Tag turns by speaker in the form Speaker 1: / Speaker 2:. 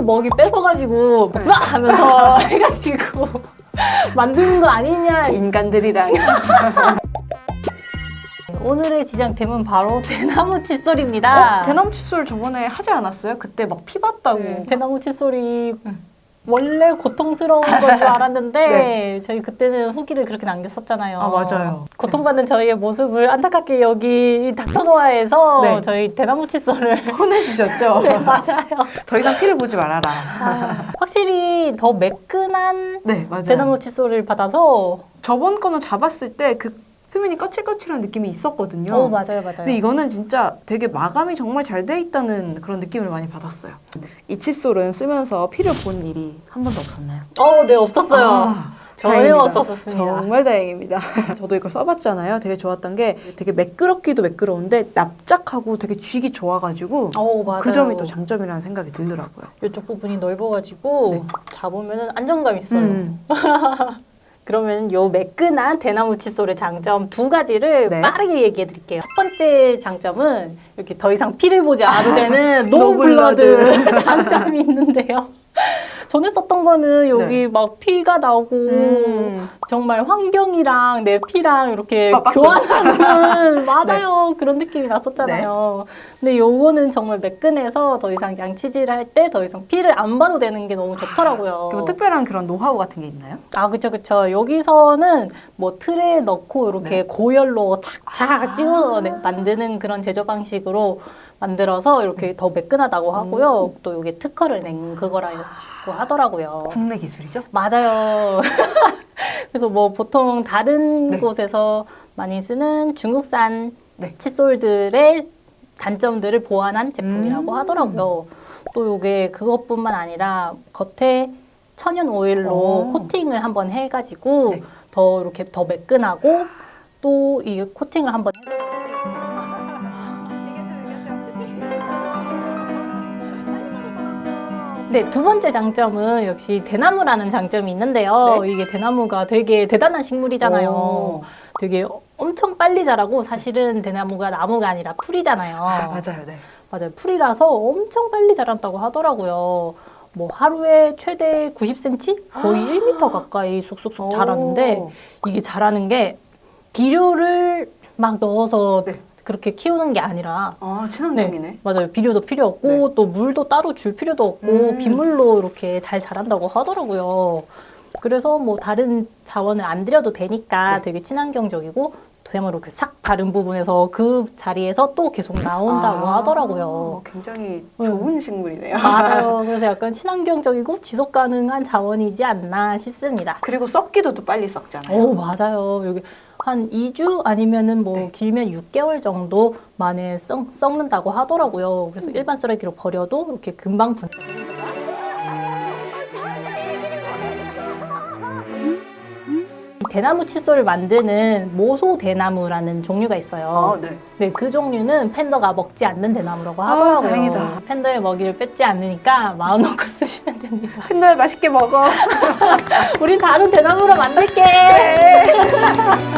Speaker 1: 또 먹이 뺏어가지고 먹지 마 하면서 해가지고 만든 거 아니냐
Speaker 2: 인간들이랑
Speaker 1: 오늘의 지장템은 바로 대나무 칫솔입니다
Speaker 2: 어? 대나무 칫솔 저번에 하지 않았어요? 그때 막 피 봤다고
Speaker 1: 네, 대나무 칫솔이 원래 고통스러운 건 줄 알았는데 저희 그때는 후기를 그렇게 남겼었잖아요.
Speaker 2: 아, 맞아요.
Speaker 1: 고통받는 저희의 모습을 안타깝게 여기 닥터노아에서
Speaker 2: 네.
Speaker 1: 저희 대나무 칫솔을
Speaker 2: 혼내주셨죠?
Speaker 1: 네, 맞아요.
Speaker 2: 더 이상 피를 보지 말아라
Speaker 1: 아, 확실히 더 매끈한
Speaker 2: 네
Speaker 1: 대나무 칫솔을 받아서
Speaker 2: 저번 거는 잡았을 때 그 표면이 거칠거칠한 느낌이 있었거든요
Speaker 1: 어 맞아요 맞아요.
Speaker 2: 근데 이거는 진짜 되게 마감이 정말 잘 돼 있다는 그런 느낌을 많이 받았어요 이 칫솔은 쓰면서 피를 본 일이 한 번도 없었나요?
Speaker 1: 어, 네 없었어요.
Speaker 2: 아,
Speaker 1: 전혀. 없었습니다.
Speaker 2: 정말 다행입니다. 저도 이걸 써봤잖아요. 되게 좋았던 게 되게 매끄럽기도 매끄러운데 납작하고 되게 쥐기 좋아가지고
Speaker 1: 어 맞아요.
Speaker 2: 그 점이 또 장점이라는 생각이 들더라고요.
Speaker 1: 이쪽 부분이 넓어가지고 잡으면 안정감 있어요.
Speaker 2: 음.
Speaker 1: 그러면 요 매끈한 대나무 칫솔의 장점 두 가지를
Speaker 2: 네.
Speaker 1: 빠르게 얘기해 드릴게요. 첫 번째 장점은 이렇게 더 이상 피를 보지 않아도 되는 no blood. No blood 장점이 있는데요. 전에 썼던 거는 여기 막 피가 나오고
Speaker 2: 음.
Speaker 1: 정말 환경이랑 내 피랑 이렇게. 교환하는 맞아요 그런 느낌이 났었잖아요.
Speaker 2: 네.
Speaker 1: 근데 요거는 정말 매끈해서 더 이상 양치질 할 때 더 이상 피를 안 봐도 되는 게 너무 좋더라고요.
Speaker 2: 그 뭐 특별한 그런 노하우 같은 게 있나요?
Speaker 1: 아, 그쵸, 그쵸. 여기서는 뭐 틀에 넣고 이렇게
Speaker 2: 네.
Speaker 1: 고열로 착착 찍어 네, 만드는 그런 제조 방식으로 만들어서 이렇게 더 매끈하다고 하고요. 또 이게 특허를 낸 그거라 고 하더라고요.
Speaker 2: 국내 기술이죠?
Speaker 1: 맞아요. 그래서 뭐 보통 다른
Speaker 2: 네.
Speaker 1: 곳에서 많이 쓰는 중국산
Speaker 2: 네.
Speaker 1: 칫솔들의 단점들을 보완한 제품이라고
Speaker 2: 음.
Speaker 1: 하더라고요. 또 이게 그것뿐만 아니라 겉에 천연 오일로
Speaker 2: 오.
Speaker 1: 코팅을 한번 해가지고
Speaker 2: 네.
Speaker 1: 더 이렇게 더 매끈하고 또 이 코팅을 한번 네, 두 번째 장점은 역시 대나무라는 장점이 있는데요. 이게 대나무가 되게 대단한 식물이잖아요.
Speaker 2: 오.
Speaker 1: 되게 엄청 빨리 자라고 사실은 대나무가 나무가 아니라 풀이잖아요.
Speaker 2: 아, 맞아요. 네.
Speaker 1: 맞아요. 풀이라서 엄청 빨리 자란다고 하더라고요. 뭐 하루에 최대 90cm? 거의 1m 가까이 쑥쑥쑥 자라는데
Speaker 2: 오.
Speaker 1: 이게 자라는 게 비료를 막 넣어서
Speaker 2: 네.
Speaker 1: 그렇게 키우는 게 아니라
Speaker 2: 아, 친환경이네.
Speaker 1: 맞아요. 비료도 필요 없고 또 물도 따로 줄 필요도 없고
Speaker 2: 음.
Speaker 1: 빗물로 이렇게 잘 자란다고 하더라고요. 그래서 뭐 다른 자원을 안 들여도 되니까
Speaker 2: 네.
Speaker 1: 되게 친환경적이고 대나무로 그싹 자른 부분에서 그 자리에서 또 계속 나온다고
Speaker 2: 아,
Speaker 1: 하더라고요.
Speaker 2: 굉장히
Speaker 1: 음.
Speaker 2: 좋은 식물이네요.
Speaker 1: 맞아요. 그래서 약간 친환경적이고 지속 가능한 자원이지 않나 싶습니다.
Speaker 2: 그리고 썩기도 또 빨리 썩잖아요.
Speaker 1: 오, 맞아요. 여기 한 2주 아니면은 뭐
Speaker 2: 네.
Speaker 1: 길면 6개월 정도 만에 썩, 썩는다고 하더라고요. 그래서 일반 쓰레기로 버려도 이렇게 금방 분. 대나무 칫솔을 만드는 모소 대나무라는 종류가 있어요.
Speaker 2: 아, 네.
Speaker 1: 네, 그 종류는 팬더가 먹지 않는 대나무라고
Speaker 2: 아,
Speaker 1: 하더라고요.
Speaker 2: 다행이다.
Speaker 1: 팬더의 먹이를 뺏지 않으니까 마음 놓고 쓰시면 됩니다.
Speaker 2: 팬더 맛있게 먹어.
Speaker 1: 우린 다른 대나무로 만들게.
Speaker 2: 네.